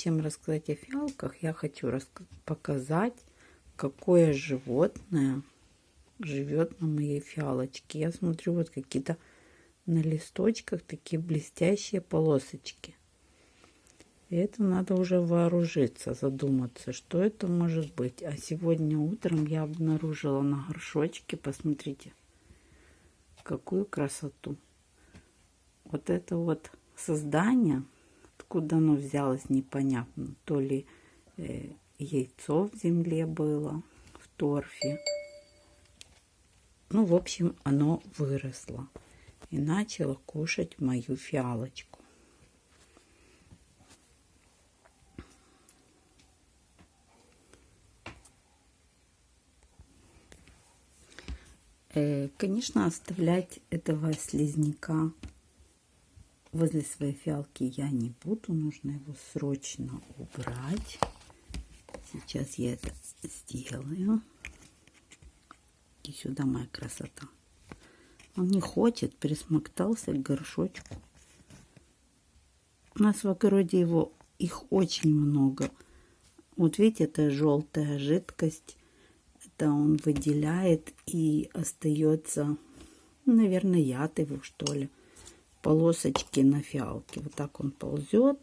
Чем рассказать о фиалках, я хочу показать, какое животное живет на моей фиалочке. Я смотрю, вот какие-то на листочках такие блестящие полосочки. И это надо уже вооружиться, задуматься, что это может быть. А сегодня утром я обнаружила на горшочке, посмотрите, какую красоту. Вот это вот создание – Откуда оно взялось, непонятно. То ли э, яйцо в земле было, в торфе. Ну, в общем, оно выросло и начало кушать мою фиалочку. Э, конечно, оставлять этого слизняка возле своей фиалки я не буду. Нужно его срочно убрать. Сейчас я это сделаю. И сюда моя красота. Он не хочет, присмоктался к горшочку. У нас в огороде его их очень много. Вот видите, это желтая жидкость. Это он выделяет и остается, наверное, яд его, что ли полосочки на фиалке. Вот так он ползет,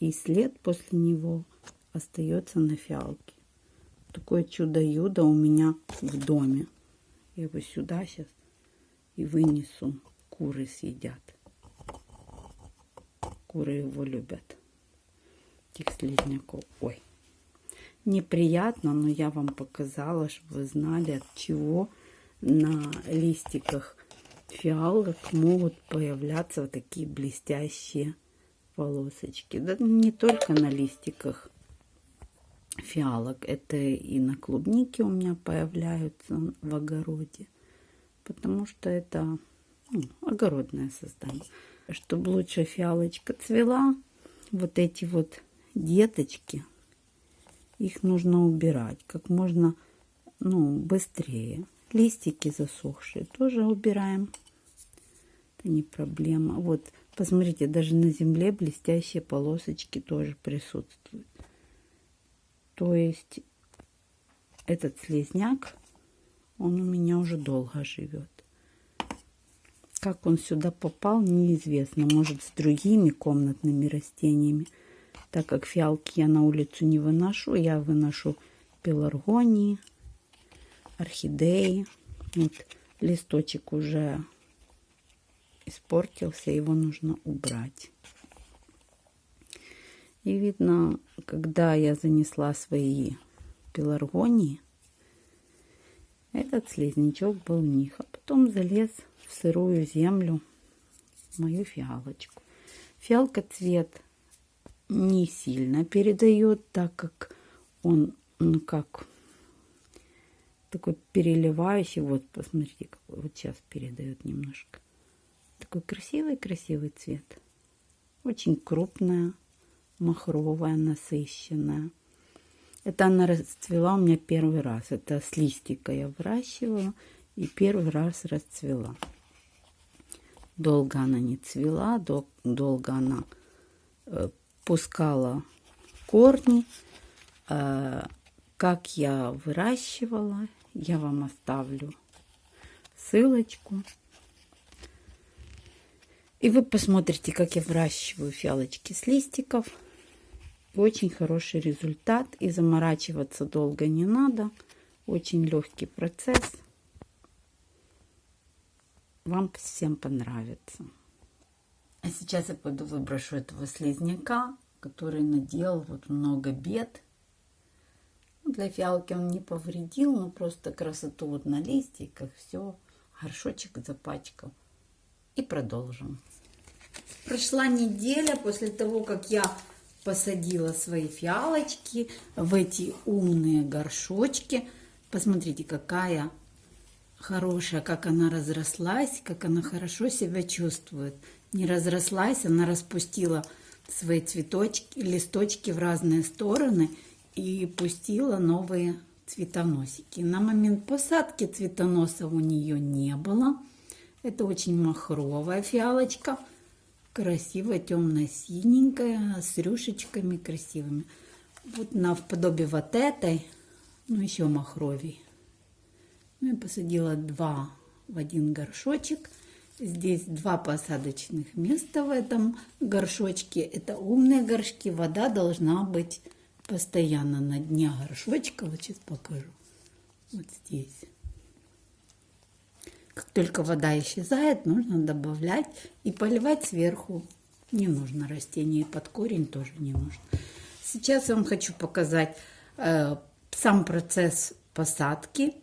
и след после него остается на фиалке. Такое чудо-юдо у меня в доме. Я его сюда сейчас и вынесу. Куры съедят. Куры его любят. Этих слизняков. Ой. Неприятно, но я вам показала, чтобы вы знали, от чего на листиках фиалок могут появляться вот такие блестящие полосочки. Да не только на листиках фиалок, это и на клубнике у меня появляются в огороде, потому что это ну, огородное создание. Чтобы лучше фиалочка цвела, вот эти вот деточки, их нужно убирать как можно ну, быстрее. Листики засохшие тоже убираем. Это не проблема. Вот, посмотрите, даже на земле блестящие полосочки тоже присутствуют. То есть этот слезняк, он у меня уже долго живет. Как он сюда попал, неизвестно. Может, с другими комнатными растениями. Так как фиалки я на улицу не выношу, я выношу пеларгонии, орхидеи. Вот листочек уже испортился, его нужно убрать. И видно, когда я занесла свои пеларгонии, этот слизнячок был в них, а потом залез в сырую землю, мою фиалочку. Фиалка цвет не сильно передает, так как он, ну как, такой переливающий. Вот, посмотрите, какой вот сейчас передает немножко. Такой красивый-красивый цвет. Очень крупная, махровая, насыщенная. Это она расцвела у меня первый раз. Это с листика я выращивала и первый раз расцвела. Долго она не цвела, дол долго она э, пускала корни. Э, как я выращивала, я вам оставлю ссылочку. И вы посмотрите, как я выращиваю фиалочки с листиков. Очень хороший результат. И заморачиваться долго не надо. Очень легкий процесс. Вам всем понравится. А сейчас я пойду выброшу этого слизняка, который наделал вот много бед для фиалки он не повредил, но просто красоту вот на листиках, все, горшочек запачкал. И продолжим. Прошла неделя после того, как я посадила свои фиалочки в эти умные горшочки. Посмотрите, какая хорошая, как она разрослась, как она хорошо себя чувствует. Не разрослась, она распустила свои цветочки, листочки в разные стороны – и пустила новые цветоносики. На момент посадки цветоносов у нее не было. Это очень махровая фиалочка. Красиво, темно-синенькая, с рюшечками красивыми. Вот на вподобие вот этой, ну еще махровей. Ну, я посадила два в один горшочек. Здесь два посадочных места в этом горшочке. Это умные горшки. Вода должна быть постоянно на дне горшочка. Вот сейчас покажу. Вот здесь. Как только вода исчезает, нужно добавлять и поливать сверху. Не нужно растение, под корень тоже не нужно. Сейчас я вам хочу показать э, сам процесс посадки.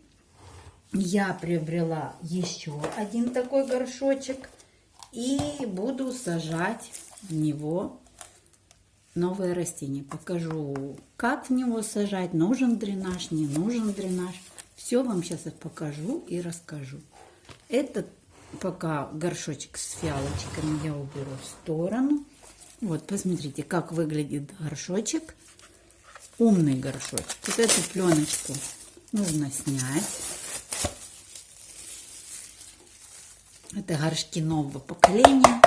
Я приобрела еще один такой горшочек и буду сажать в него новые растения. Покажу, как в него сажать, нужен дренаж, не нужен дренаж. Все вам сейчас покажу и расскажу. Этот пока горшочек с фиалочками я уберу в сторону. Вот, посмотрите, как выглядит горшочек. Умный горшочек. Вот эту пленочку нужно снять. Это горшки нового поколения.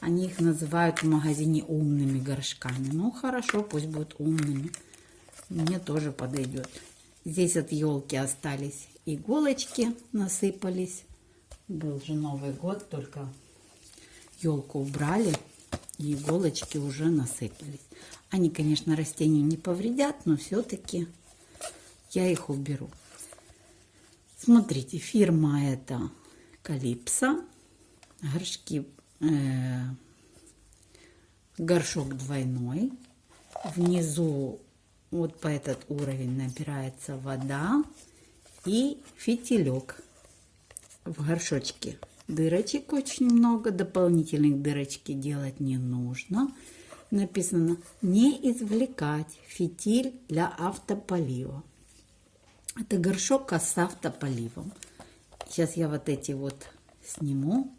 Они их называют в магазине умными горшками. Ну, хорошо, пусть будут умными. Мне тоже подойдет. Здесь от елки остались иголочки, насыпались. Был же Новый год, только елку убрали, и иголочки уже насыпались. Они, конечно, растению не повредят, но все-таки я их уберу. Смотрите, фирма это Калипсо. Горшки, э, горшок двойной. Внизу вот по этот уровень набирается вода и фитилек в горшочке. Дырочек очень много, дополнительных дырочки делать не нужно. Написано не извлекать фитиль для автополива. Это горшок с автополивом. Сейчас я вот эти вот сниму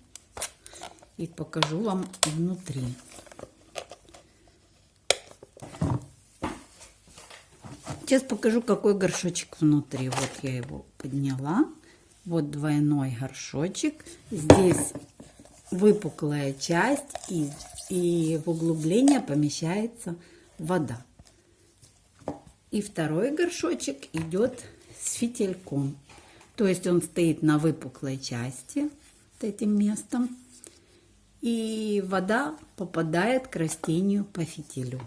и покажу вам внутри. Сейчас покажу, какой горшочек внутри. Вот я его подняла. Вот двойной горшочек. Здесь выпуклая часть и, и в углубление помещается вода. И второй горшочек идет с фитильком. То есть он стоит на выпуклой части, вот этим местом. И вода попадает к растению по фитилю.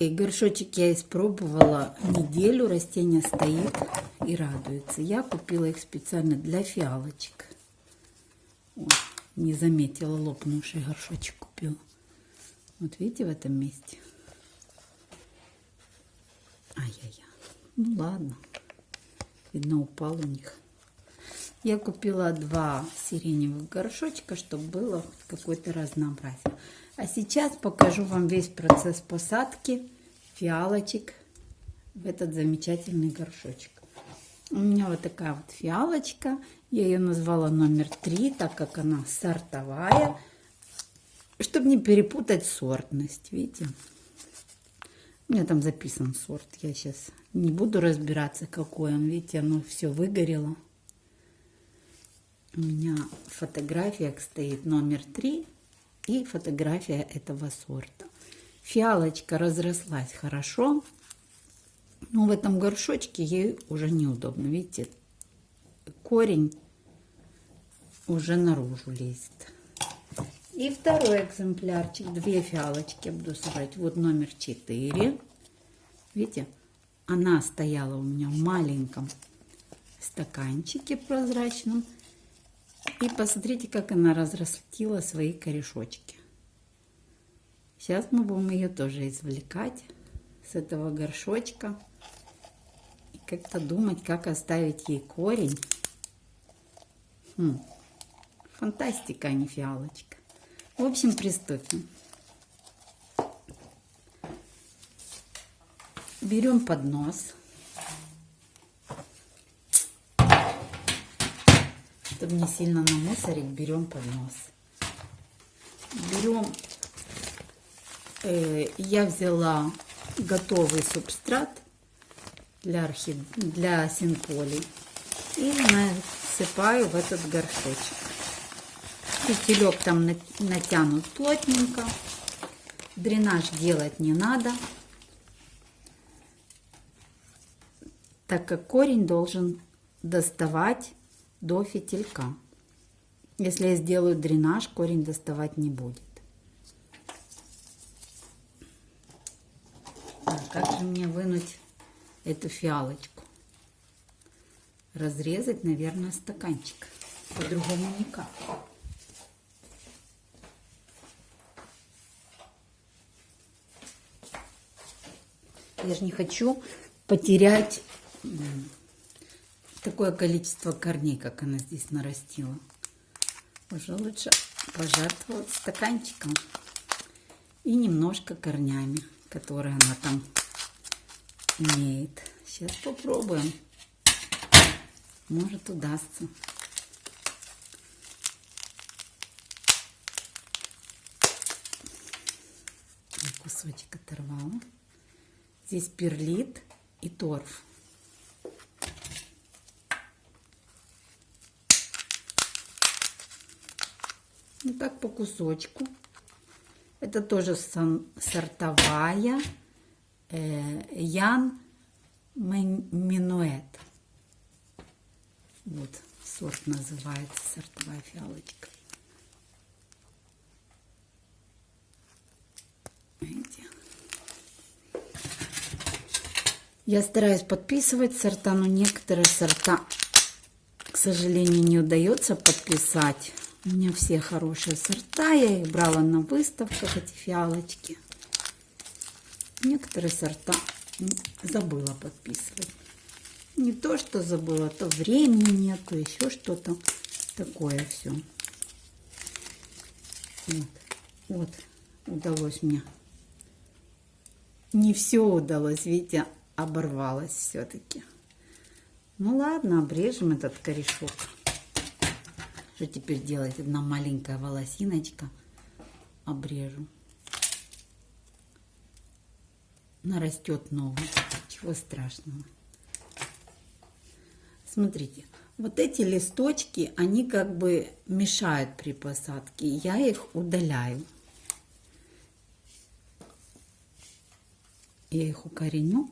И горшочек я испробовала неделю, растение стоит и радуется. Я купила их специально для фиалочек. О, не заметила, лопнувший горшочек купила. Вот видите в этом месте? Ай-яй-яй. Ну ладно. Видно, упал у них. Я купила два сиреневых горшочка, чтобы было какое-то разнообразие. А сейчас покажу вам весь процесс посадки фиалочек в этот замечательный горшочек. У меня вот такая вот фиалочка. Я ее назвала номер три, так как она сортовая. Чтобы не перепутать сортность, видите? У меня там записан сорт. Я сейчас не буду разбираться, какой он. Видите, оно все выгорело. У меня фотография стоит номер три и фотография этого сорта. Фиалочка разрослась хорошо, но в этом горшочке ей уже неудобно. Видите, корень уже наружу лезет. И второй экземплярчик, две фиалочки буду сажать. Вот номер 4. Видите, она стояла у меня в маленьком стаканчике прозрачном. И посмотрите, как она разрастила свои корешочки. Сейчас мы будем ее тоже извлекать с этого горшочка. И как-то думать, как оставить ей корень. Хм. Фантастика, а не фиалочка. В общем, приступим. Берем поднос. Чтобы не сильно намусорить, берем поднос. Берем, э, я взяла готовый субстрат для, орхид... для синполи и насыпаю в этот горшочек. Фитилек там натянут плотненько. Дренаж делать не надо. Так как корень должен доставать до фитилька. Если я сделаю дренаж, корень доставать не будет. А как же мне вынуть эту фиалочку? Разрезать, наверное, стаканчик. По-другому никак. Я же не хочу потерять такое количество корней, как она здесь нарастила. Уже лучше пожертвовать стаканчиком и немножко корнями, которые она там имеет. Сейчас попробуем. Может удастся. Кусочек оторвала. Здесь перлит и торф. Ну так по кусочку. Это тоже сортовая э, Ян Минуэт. Вот сорт называется, сортовая фиалочка. Я стараюсь подписывать сорта, но некоторые сорта, к сожалению, не удается подписать. У меня все хорошие сорта, я их брала на выставках, эти фиалочки. Некоторые сорта забыла подписывать. Не то, что забыла, то времени нету, еще что-то такое все. Вот, вот, удалось мне. Не все удалось, видите, оборвалось все-таки. Ну ладно, обрежем этот корешок. Что теперь делать? Одна маленькая волосиночка. Обрежу. Нарастет новый. Чего страшного. Смотрите, вот эти листочки, они как бы мешают при посадке. Я их удаляю. Я их укореню.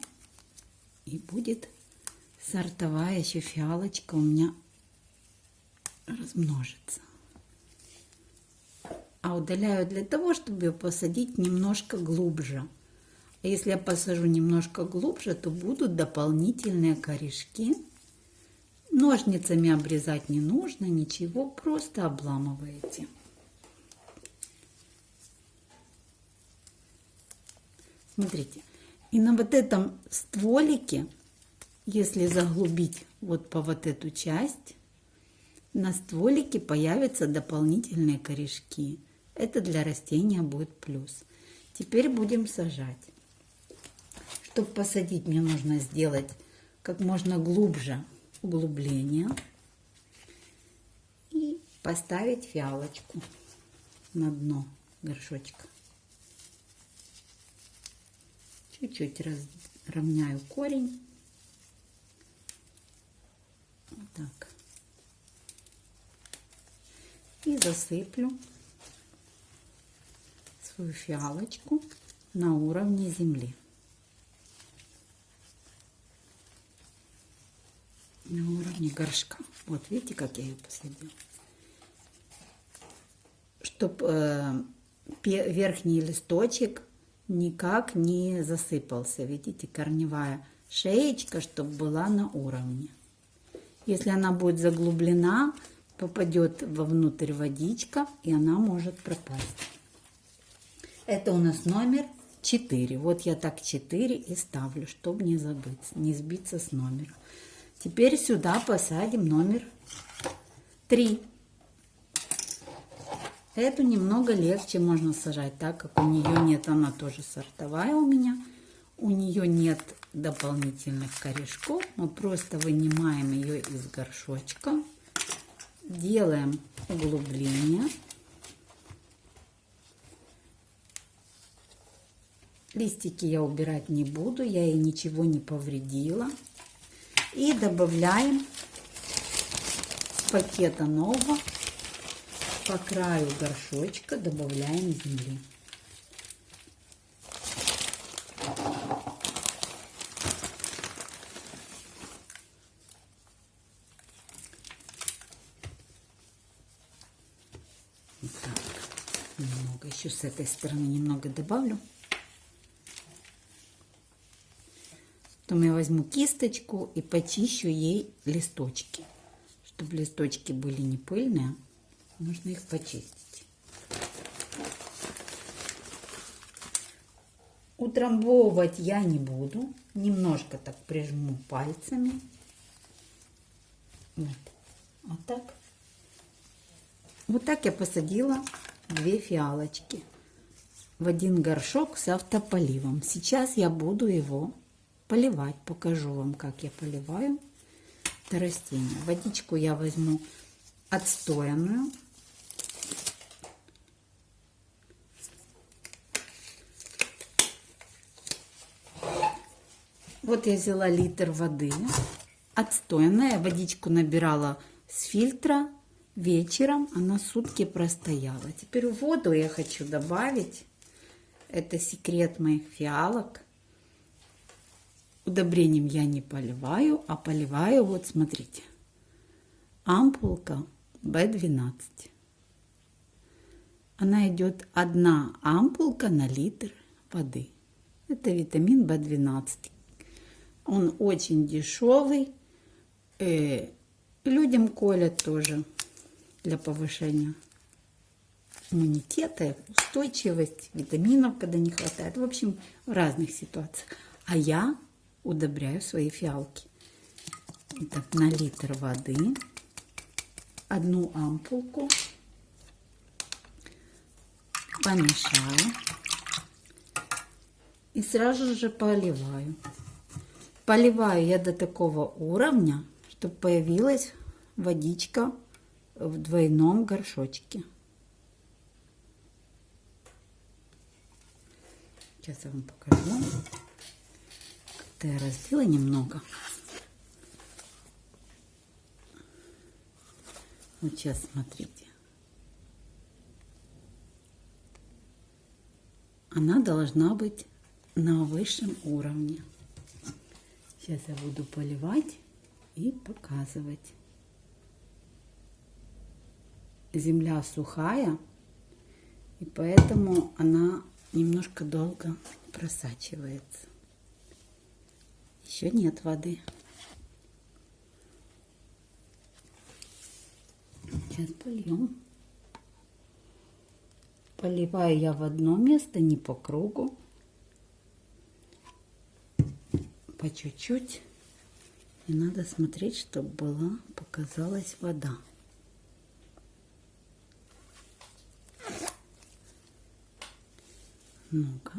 И будет сортовая еще фиалочка у меня размножится. А удаляю для того, чтобы ее посадить немножко глубже. А если я посажу немножко глубже, то будут дополнительные корешки. Ножницами обрезать не нужно, ничего, просто обламываете. Смотрите, и на вот этом стволике, если заглубить вот по вот эту часть, на стволике появятся дополнительные корешки. Это для растения будет плюс. Теперь будем сажать. Чтобы посадить, мне нужно сделать как можно глубже углубление и поставить фиалочку на дно горшочка. Чуть-чуть равняю корень. Вот так и засыплю свою фиалочку на уровне земли. На уровне горшка. Вот видите, как я ее посадила. Чтобы э, верхний листочек никак не засыпался. Видите, корневая шеечка, чтобы была на уровне. Если она будет заглублена, попадет вовнутрь водичка, и она может пропасть. Это у нас номер 4. Вот я так 4 и ставлю, чтобы не забыть, не сбиться с номера. Теперь сюда посадим номер 3. Эту немного легче можно сажать, так как у нее нет, она тоже сортовая у меня. У нее нет дополнительных корешков. Мы просто вынимаем ее из горшочка делаем углубление. Листики я убирать не буду, я ей ничего не повредила. И добавляем с пакета нового по краю горшочка добавляем земли. Так, немного еще с этой стороны немного добавлю. Потом я возьму кисточку и почищу ей листочки. Чтобы листочки были не пыльные, нужно их почистить. Утрамбовывать я не буду. Немножко так прижму пальцами. Вот. Вот так. Вот так я посадила две фиалочки в один горшок с автополивом. Сейчас я буду его поливать. Покажу вам, как я поливаю это растение. Водичку я возьму отстоянную. Вот я взяла литр воды, отстоянная. Водичку набирала с фильтра вечером. Она сутки простояла. Теперь в воду я хочу добавить. Это секрет моих фиалок Удобрением я не поливаю, а поливаю, вот смотрите, ампулка B12. Она идет одна ампулка на литр воды. Это витамин B12. Он очень дешевый. Э, людям колят тоже для повышения иммунитета, устойчивость, витаминов, когда не хватает. В общем, в разных ситуациях. А я удобряю свои фиалки. Итак, на литр воды одну ампулку помешаю и сразу же поливаю. Поливаю я до такого уровня, чтобы появилась водичка в двойном горшочке. Сейчас я вам покажу. Это я разбила немного. Вот сейчас смотрите. Она должна быть на высшем уровне. Сейчас я буду поливать и показывать. Земля сухая, и поэтому она немножко долго просачивается. Еще нет воды. Сейчас польем. Поливаю я в одно место, не по кругу. По чуть-чуть. И надо смотреть, чтобы была, показалась вода. Ну-ка.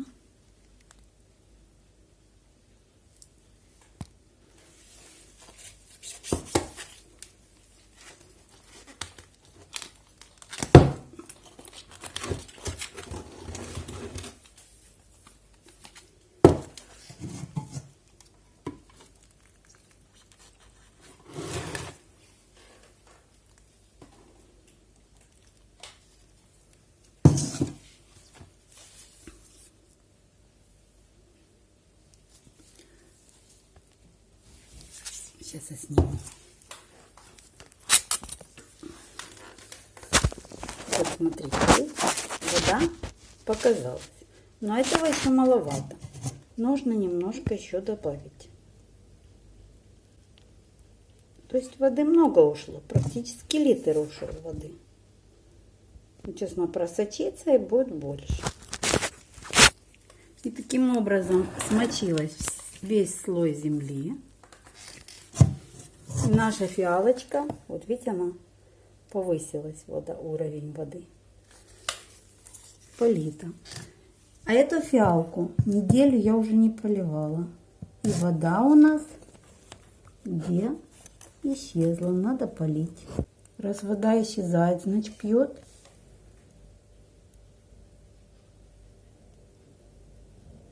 Я сниму. Вот смотрите, вода показалась. Но этого еще маловато. Нужно немножко еще добавить. То есть воды много ушло. Практически литр ушел воды. Сейчас она просочится и будет больше. И таким образом смочилась весь слой земли наша фиалочка, вот видите, она повысилась, вода, уровень воды. Полита. А эту фиалку неделю я уже не поливала. И вода у нас где исчезла. Надо полить. Раз вода исчезает, значит пьет.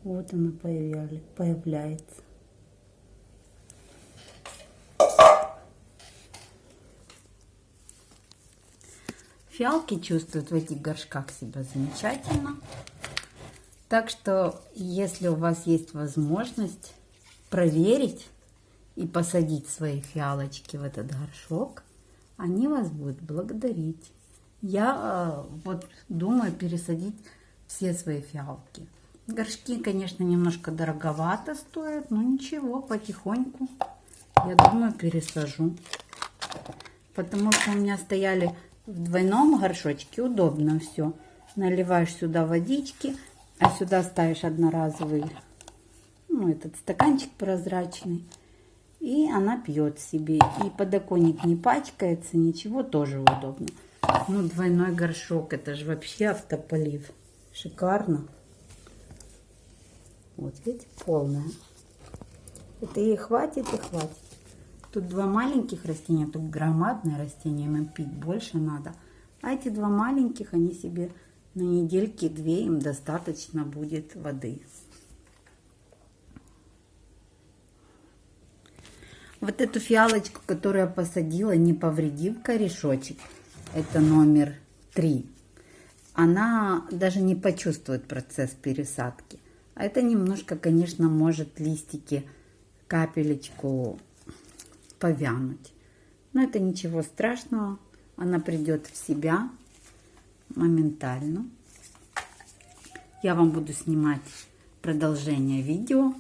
Вот она появляется. Фиалки чувствуют в этих горшках себя замечательно. Так что, если у вас есть возможность проверить и посадить свои фиалочки в этот горшок, они вас будут благодарить. Я э, вот думаю пересадить все свои фиалки. Горшки, конечно, немножко дороговато стоят, но ничего, потихоньку, я думаю, пересажу. Потому что у меня стояли в двойном горшочке, удобно все. Наливаешь сюда водички, а сюда ставишь одноразовый, ну, этот стаканчик прозрачный. И она пьет себе. И подоконник не пачкается, ничего, тоже удобно. Ну, двойной горшок, это же вообще автополив. Шикарно. Вот, видите, полная. Это ей хватит и хватит. Тут два маленьких растения, тут громадное растение, им пить больше надо. А эти два маленьких, они себе на недельки две, им достаточно будет воды. Вот эту фиалочку, которую я посадила, не повредив корешочек, это номер три, она даже не почувствует процесс пересадки. А это немножко, конечно, может листики капелечку повянуть. Но это ничего страшного. Она придет в себя моментально. Я вам буду снимать продолжение видео.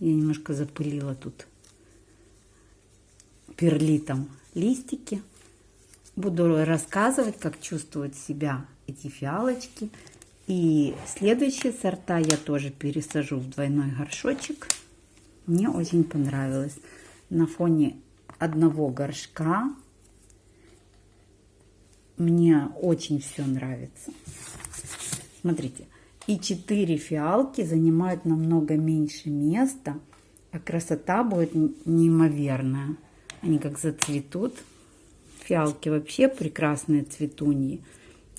Я немножко запылила тут перлитом листики. Буду рассказывать, как чувствуют себя эти фиалочки. И следующие сорта я тоже пересажу в двойной горшочек. Мне очень понравилось. На фоне одного горшка мне очень все нравится. Смотрите, и четыре фиалки занимают намного меньше места, а красота будет неимоверная. Они как зацветут. Фиалки вообще прекрасные цветуньи.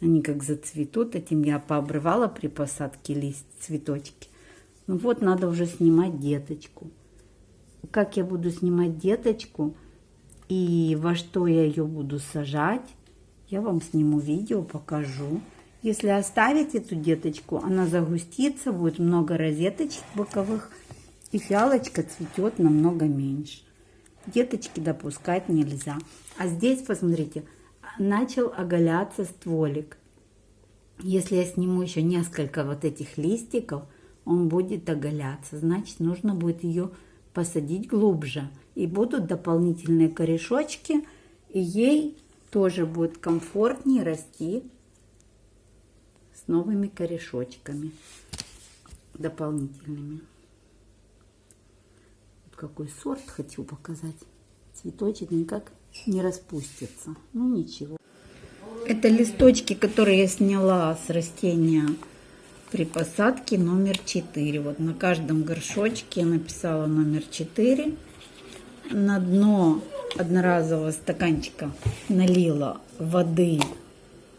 Они как зацветут. Этим я пообрывала при посадке лист, цветочки. Ну вот, надо уже снимать деточку. Как я буду снимать деточку и во что я ее буду сажать, я вам сниму видео, покажу. Если оставить эту деточку, она загустится, будет много розеточек боковых, и фиалочка цветет намного меньше. Деточки допускать нельзя. А здесь, посмотрите, начал оголяться стволик. Если я сниму еще несколько вот этих листиков, он будет оголяться. Значит, нужно будет ее посадить глубже. И будут дополнительные корешочки, и ей тоже будет комфортнее расти с новыми корешочками дополнительными. Вот какой сорт хочу показать. Цветочек никак не распустится. Ну ничего. Это листочки, которые я сняла с растения при посадке номер 4. Вот на каждом горшочке я написала номер 4. На дно одноразового стаканчика налила воды.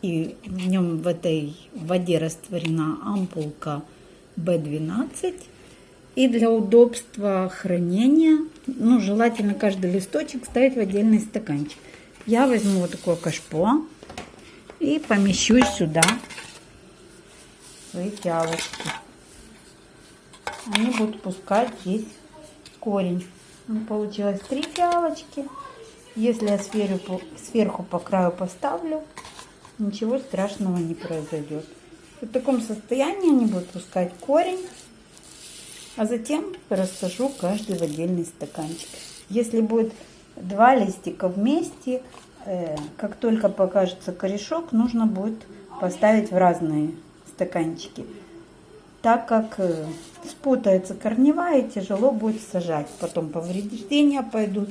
И в нем в этой воде растворена ампулка B12. И для удобства хранения, ну, желательно каждый листочек ставить в отдельный стаканчик. Я возьму вот такое кашпо и помещу сюда свои фиалочки. Они будут пускать здесь корень. Ну, получилось три фиалочки. Если я сверху, сверху по краю поставлю, ничего страшного не произойдет. В таком состоянии они будут пускать корень. А затем рассажу каждый в отдельный стаканчик. Если будет два листика вместе, э, как только покажется корешок, нужно будет поставить в разные стаканчики. Так как э, спутается корневая, тяжело будет сажать. Потом повреждения пойдут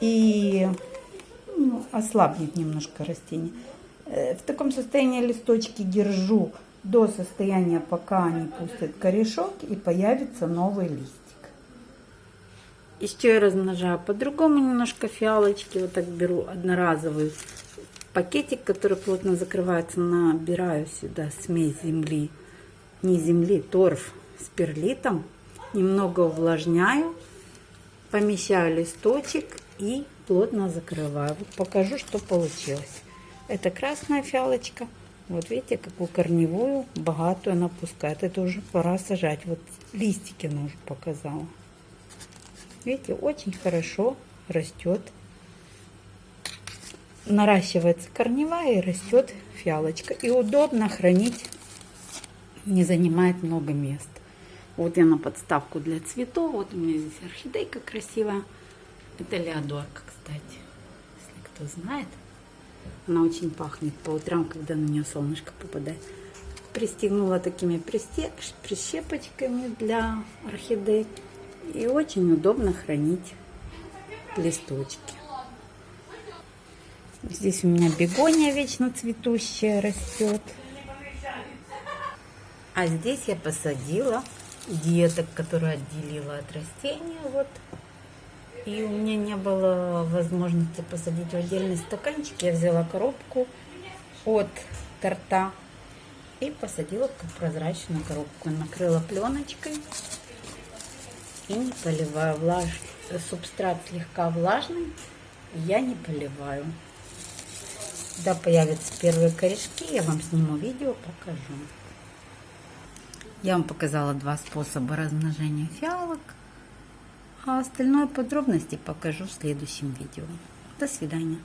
и ну, ослабнет немножко растение. Э, в таком состоянии листочки держу до состояния, пока они пустят корешок и появится новый листик. Еще я размножаю по-другому немножко фиалочки. Вот так беру одноразовый пакетик, который плотно закрывается, набираю сюда смесь земли, не земли, торф с перлитом. Немного увлажняю, помещаю листочек и плотно закрываю. Вот покажу, что получилось. Это красная фиалочка. Вот видите, какую корневую, богатую она пускает. Это уже пора сажать. Вот листики она уже показала. Видите, очень хорошо растет. Наращивается корневая и растет фиалочка. И удобно хранить, не занимает много места. Вот я на подставку для цветов. Вот у меня здесь орхидейка красивая. Это леодорка, кстати, если кто знает. Она очень пахнет по утрам, когда на нее солнышко попадает. Пристегнула такими прищепочками для орхидей. И очень удобно хранить листочки. Здесь у меня бегония вечно цветущая растет. А здесь я посадила деток, которые отделила от растения. Вот. И у меня не было возможности посадить в отдельный стаканчик. Я взяла коробку от торта и посадила в прозрачную коробку. Накрыла пленочкой и не поливаю. Влаж... Субстрат слегка влажный, я не поливаю. Когда появятся первые корешки, я вам сниму видео, покажу. Я вам показала два способа размножения фиалок. А остальное подробности покажу в следующем видео. До свидания.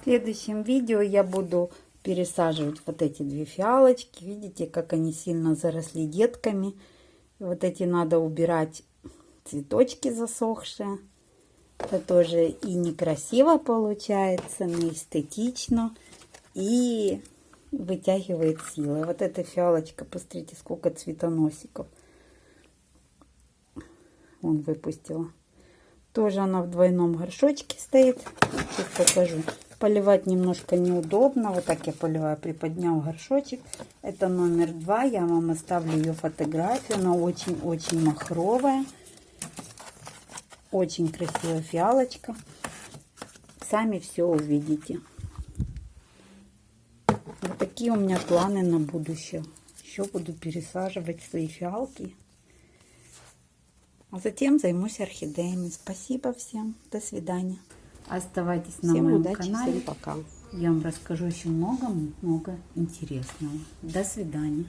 В следующем видео я буду пересаживать вот эти две фиалочки. Видите, как они сильно заросли детками. Вот эти надо убирать цветочки засохшие. Это тоже и некрасиво получается, не эстетично. И вытягивает силы. Вот эта фиалочка, посмотрите, сколько цветоносиков он выпустила. Тоже она в двойном горшочке стоит. Сейчас покажу. Поливать немножко неудобно. Вот так я поливаю, приподнял горшочек. Это номер два. Я вам оставлю ее фотографию. Она очень-очень махровая. Очень красивая фиалочка. Сами все увидите. Вот такие у меня планы на будущее. Еще буду пересаживать свои фиалки. А затем займусь орхидеями. Спасибо всем. До свидания. Оставайтесь на всем моем удачи, канале. Всем пока. Я вам расскажу еще много-много интересного. До свидания.